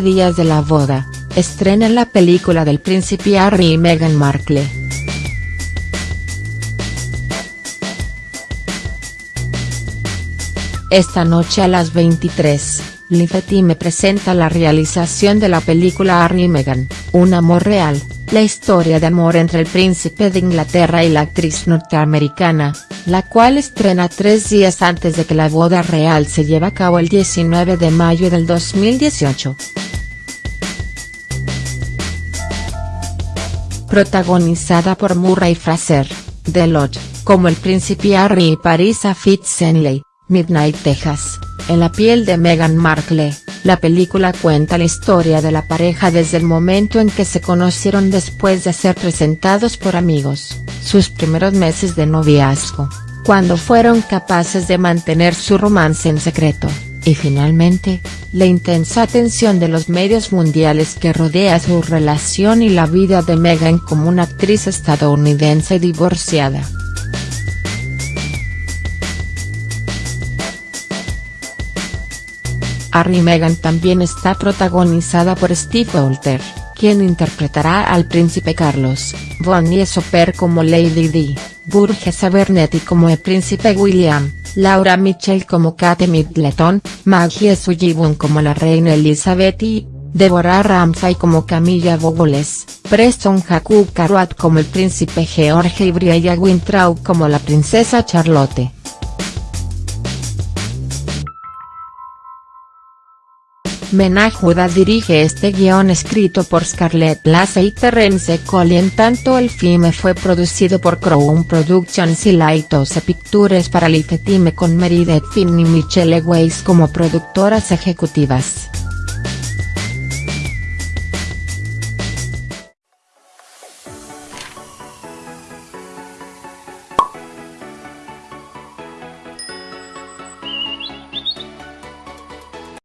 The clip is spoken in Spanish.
Días de la boda, estrenan la película del príncipe Harry y Meghan Markle. Esta noche a las 23, Liefeld me presenta la realización de la película Harry y Meghan, Un amor real, la historia de amor entre el príncipe de Inglaterra y la actriz norteamericana, la cual estrena tres días antes de que la boda real se lleve a cabo el 19 de mayo del 2018. Protagonizada por Murray Fraser, Lodge, como el príncipe Harry y Parisa Fitzenley, Midnight Texas, en la piel de Meghan Markle, la película cuenta la historia de la pareja desde el momento en que se conocieron después de ser presentados por amigos, sus primeros meses de noviazgo, cuando fueron capaces de mantener su romance en secreto, y finalmente, la intensa atención de los medios mundiales que rodea su relación y la vida de Meghan como una actriz estadounidense divorciada. Harry Meghan también está protagonizada por Steve Walter, quien interpretará al príncipe Carlos, Bonnie Soper como Lady Di, Burgess Abernetti como el príncipe William, Laura Mitchell como Kate Middleton, Maggie Sullivan como la reina Elizabeth y, Deborah Ramsay como Camilla Bogoles, Preston Jacob Carrot como el príncipe George y Briella Wintraub como la princesa Charlotte. Menajuda dirige este guion escrito por Scarlett Lasse y Terence Collin tanto el filme fue producido por Crown Productions y Lighthouse Pictures para Lifetime con Meredith Finn y Michelle Weiss como productoras ejecutivas.